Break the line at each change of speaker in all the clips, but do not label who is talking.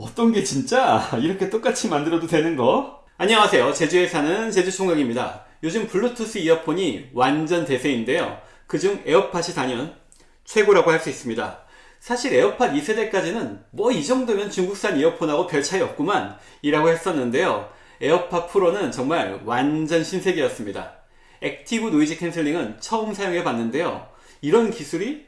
어떤 게 진짜? 이렇게 똑같이 만들어도 되는 거? 안녕하세요. 제주에 사는 제주총각입니다. 요즘 블루투스 이어폰이 완전 대세인데요. 그중 에어팟이 단연 최고라고 할 수 있습니다. 사실 에어팟 2세대까지는 뭐 이 정도면 중국산 이어폰하고 별 차이 없구만 이라고 했었는데요. 에어팟 프로는 정말 완전 신세계였습니다. active noise canceling은 처음 사용해 봤는데요. 이런 기술이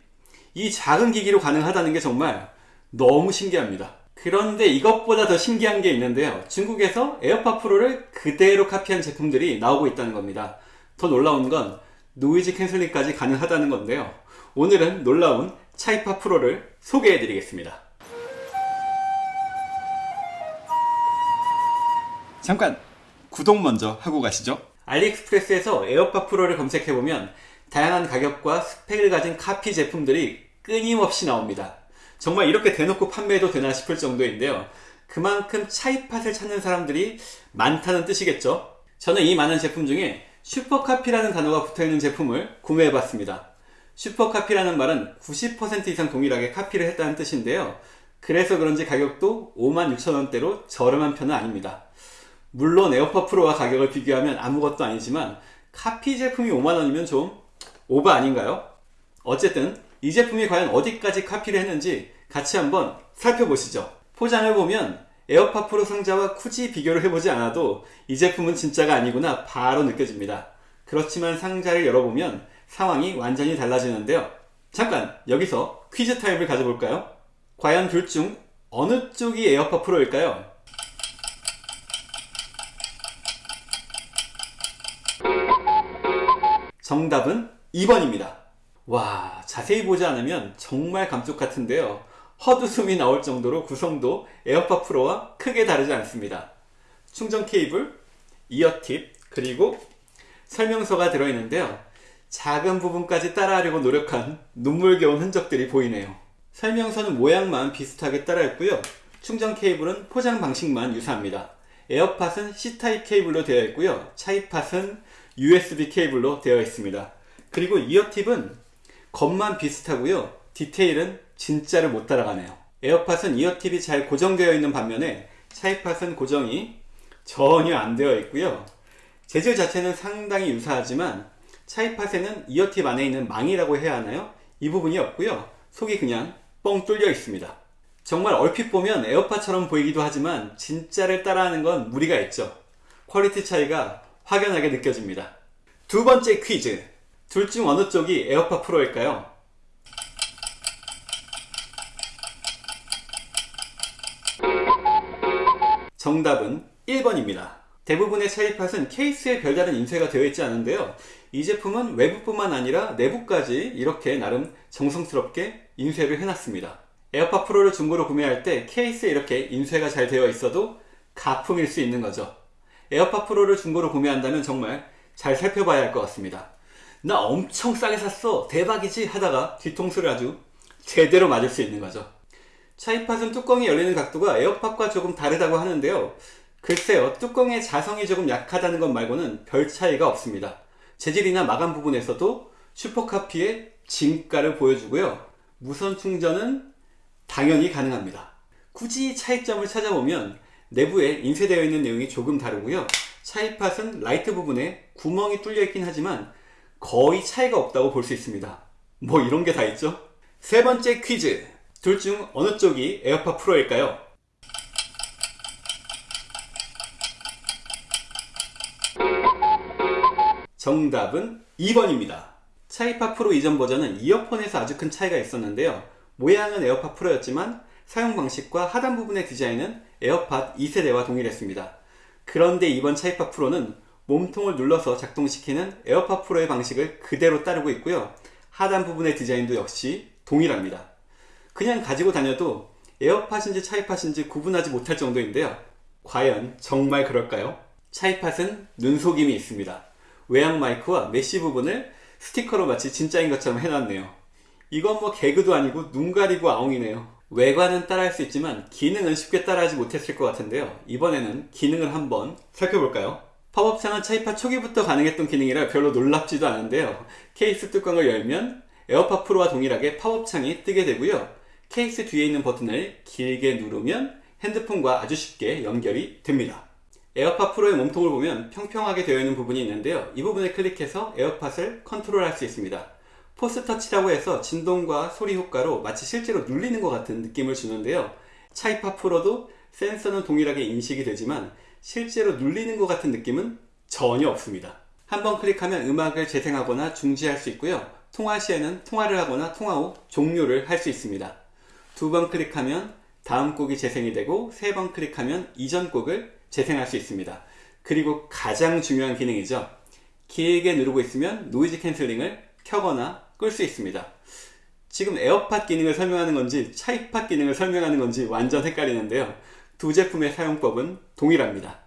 이 작은 기기로 가능하다는 게 정말 너무 신기합니다 그런데 이것보다 더 신기한 게 있는데요. 중국에서 에어팟 프로를 그대로 카피한 제품들이 나오고 있다는 겁니다. 더 놀라운 건 noise canceling까지 가능하다는 건데요. 오늘은 놀라운 차이팟 프로를 소개해 드리겠습니다. 잠깐 구독 먼저 하고 가시죠. 알리익스프레스에서 에어팟 프로를 검색해보면 다양한 가격과 스펙을 가진 카피 제품들이 끊임없이 나옵니다. 정말 이렇게 대놓고 판매해도 되나 싶을 정도인데요. 그만큼 차이팟을 찾는 사람들이 많다는 뜻이겠죠. 저는 이 많은 제품 중에 슈퍼카피라는 단어가 붙어있는 제품을 구매해봤습니다. 슈퍼카피라는 말은 90% 이상 동일하게 카피를 했다는 뜻인데요. 그래서 그런지 가격도 56,000원대로 저렴한 편은 아닙니다. 물론 에어팟 프로와 가격을 비교하면 아무것도 아니지만 카피 제품이 5만원이면 좀 오버 아닌가요? 어쨌든 이 제품이 과연 어디까지 카피를 했는지 같이 한번 살펴보시죠. 포장을 보면 에어팟 프로 상자와 굳이 비교를 해보지 않아도 이 제품은 진짜가 아니구나 바로 느껴집니다. 그렇지만 상자를 열어보면 상황이 완전히 달라지는데요. 잠깐 여기서 퀴즈 타임을 가져볼까요? 과연 둘 중 어느 쪽이 에어팟 프로일까요? 정답은 2번입니다. 와 자세히 보지 않으면 정말 감쪽 같은데요. 헛웃음이 나올 정도로 구성도 에어팟 프로와 크게 다르지 않습니다. 충전 케이블, ear tip, 그리고 설명서가 들어있는데요. 작은 부분까지 따라하려고 노력한 눈물겨운 흔적들이 보이네요. 설명서는 모양만 비슷하게 따라했고요. 충전 케이블은 포장 방식만 유사합니다. 에어팟은 C타입 케이블로 되어 있고요. 차이팟은 USB 케이블로 되어 있습니다. 그리고 이어팁은 겉만 비슷하고요. 디테일은 진짜를 못 따라가네요. 에어팟은 이어팁이 잘 고정되어 있는 반면에 차이팟은 고정이 전혀 안 되어 있고요. 재질 자체는 상당히 유사하지만 차이팟에는 이어팁 안에 있는 망이라고 해야 하나요? 이 부분이 없고요. 속이 그냥 뻥 뚫려 있습니다. 정말 얼핏 보면 에어팟처럼 보이기도 하지만 진짜를 따라하는 건 무리가 있죠. quality 차이가 확연하게 느껴집니다. 두 번째 퀴즈 둘 중 어느 쪽이 에어팟 프로일까요? 정답은 1번입니다. 대부분의 차이팟은 케이스에 별다른 인쇄가 되어 있지 않은데요. 이 제품은 외부뿐만 아니라 내부까지 이렇게 나름 정성스럽게 인쇄를 해놨습니다. 에어팟 프로를 중고로 구매할 때 케이스에 이렇게 인쇄가 잘 되어 있어도 가품일 수 있는 거죠. 에어팟 프로를 중고로 구매한다면 정말 잘 살펴봐야 할 것 같습니다. 나 엄청 싸게 샀어. 대박이지? 하다가 뒤통수를 아주 제대로 맞을 수 있는 거죠. 차이팟은 뚜껑이 열리는 각도가 에어팟과 조금 다르다고 하는데요. 글쎄요 뚜껑의 자성이 조금 약하다는 것 말고는 별 차이가 없습니다. 재질이나 마감 부분에서도 슈퍼카피의 진가를 보여주고요. 무선 충전은 당연히 가능합니다. 굳이 차이점을 찾아보면 내부에 인쇄되어 있는 내용이 조금 다르고요. 차이팟은 라이트 부분에 구멍이 뚫려 있긴 하지만 거의 차이가 없다고 볼 수 있습니다. 뭐 이런 게 다 있죠? 세 번째 퀴즈. 둘 중 어느 쪽이 에어팟 프로일까요? 정답은 2번입니다. 차이팟 프로 이전 버전은 이어폰에서 아주 큰 차이가 있었는데요. 모양은 에어팟 프로였지만 사용 방식과 하단 부분의 디자인은 에어팟 2세대와 동일했습니다. 그런데 이번 차이팟 프로는 몸통을 눌러서 작동시키는 에어팟 프로의 방식을 그대로 따르고 있고요. 하단 부분의 디자인도 역시 동일합니다. 그냥 가지고 다녀도 에어팟인지 차이팟인지 구분하지 못할 정도인데요. 과연 정말 그럴까요? 차이팟은 눈속임이 있습니다. 외향 마이크와 mesh 부분을 스티커로 마치 진짜인 것처럼 해놨네요. 이건 뭐 개그도 아니고 눈 가리고 아웅이네요. 외관은 따라할 수 있지만 기능은 쉽게 따라하지 못했을 것 같은데요. 이번에는 기능을 한번 살펴볼까요? 팝업창은 차이팟 초기부터 가능했던 기능이라 별로 놀랍지도 않은데요. 케이스 뚜껑을 열면 에어팟 프로와 동일하게 팝업창이 뜨게 되고요. 케이스 뒤에 있는 버튼을 길게 누르면 핸드폰과 아주 쉽게 연결이 됩니다. 에어팟 프로의 몸통을 보면 평평하게 되어 있는 부분이 있는데요. 이 부분을 클릭해서 에어팟을 컨트롤할 수 있습니다. Force Touch라고 해서 진동과 소리 효과로 마치 실제로 눌리는 것 같은 느낌을 주는데요. 차이팟 프로도 센서는 동일하게 인식이 되지만 실제로 눌리는 것 같은 느낌은 전혀 없습니다. 한번 클릭하면 음악을 재생하거나 중지할 수 있고요. 통화 시에는 통화를 하거나 통화 후 종료를 할 수 있습니다. 두 번 클릭하면 다음 곡이 재생이 되고 세 번 클릭하면 이전 곡을 재생할 수 있습니다. 그리고 가장 중요한 기능이죠. 길게 누르고 있으면 noise cancelling을 켜거나 끌 수 있습니다. 지금 에어팟 기능을 설명하는 건지 차이팟 기능을 설명하는 건지 완전 헷갈리는데요. 두 제품의 사용법은 동일합니다.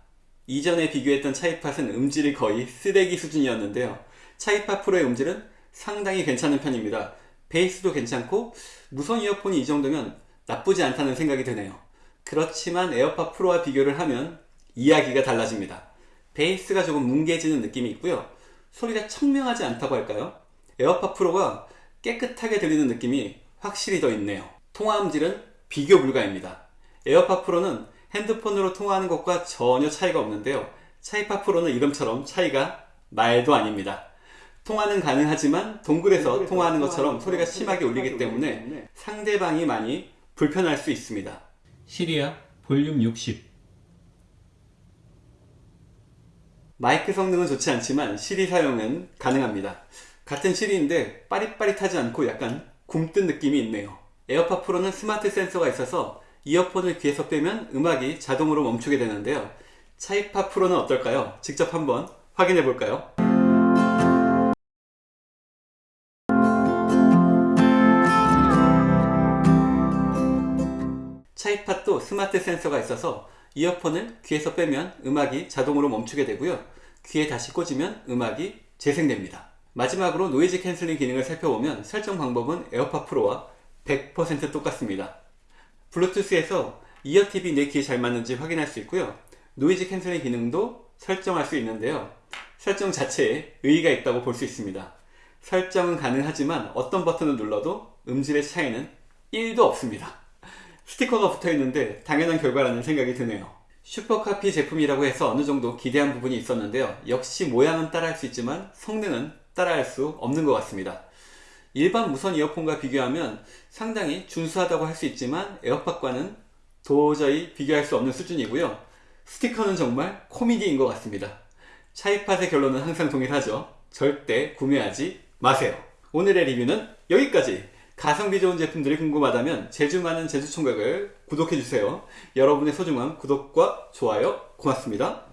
이전에 비교했던 차이팟은 음질이 거의 쓰레기 수준이었는데요. 차이팟 프로의 음질은 상당히 괜찮은 편입니다. 베이스도 괜찮고 무선 이어폰이 이 정도면 나쁘지 않다는 생각이 드네요. 그렇지만 에어팟 프로와 비교를 하면 이야기가 달라집니다. 베이스가 조금 뭉개지는 느낌이 있고요. 소리가 청명하지 않다고 할까요? 에어팟 프로가 깨끗하게 들리는 느낌이 확실히 더 있네요. 통화 음질은 비교 불가입니다. 에어팟 프로는 핸드폰으로 통화하는 것과 전혀 차이가 없는데요. 차이팟 프로는 이름처럼 차이가 말도 아닙니다. 통화는 가능하지만 동굴에서 통화하는 것처럼 소리가 심하게 울리기 때문에 상대방이 많이 불편할 수 있습니다. 시리야 볼륨 60 마이크 성능은 좋지 않지만 시리 사용은 가능합니다. 같은 시리인데 빠릿빠릿하지 않고 약간 굼뜬 느낌이 있네요. 에어팟 프로는 스마트 센서가 있어서 이어폰을 귀에서 빼면 음악이 자동으로 멈추게 되는데요. 차이팟 프로는 어떨까요? 직접 한번 확인해 볼까요? 차이팟도 스마트 센서가 있어서 이어폰을 귀에서 빼면 음악이 자동으로 멈추게 되고요. 귀에 다시 꽂으면 음악이 재생됩니다. 마지막으로 noise cancelling 기능을 살펴보면 설정 방법은 에어팟 프로와 100% 똑같습니다. 블루투스에서 ear tip이 내 귀에 잘 맞는지 확인할 수 있고요. noise cancelling 기능도 설정할 수 있는데요. 설정 자체에 의의가 있다고 볼 수 있습니다. 설정은 가능하지만 어떤 버튼을 눌러도 음질의 차이는 1도 없습니다. 스티커가 붙어 있는데 당연한 결과라는 생각이 드네요. 슈퍼카피 제품이라고 해서 어느 정도 기대한 부분이 있었는데요. 역시 모양은 따라할 수 있지만 성능은 따라할 수 없는 것 같습니다. 일반 무선 이어폰과 비교하면 상당히 준수하다고 할 수 있지만 에어팟과는 도저히 비교할 수 없는 수준이고요. 스티커는 정말 코미디인 것 같습니다. 차이팟의 결론은 항상 동일하죠. 절대 구매하지 마세요. 오늘의 리뷰는 여기까지! 가성비 좋은 제품들이 궁금하다면 제주 많은 제주총각을 구독해주세요. 여러분의 소중한 구독과 좋아요 고맙습니다.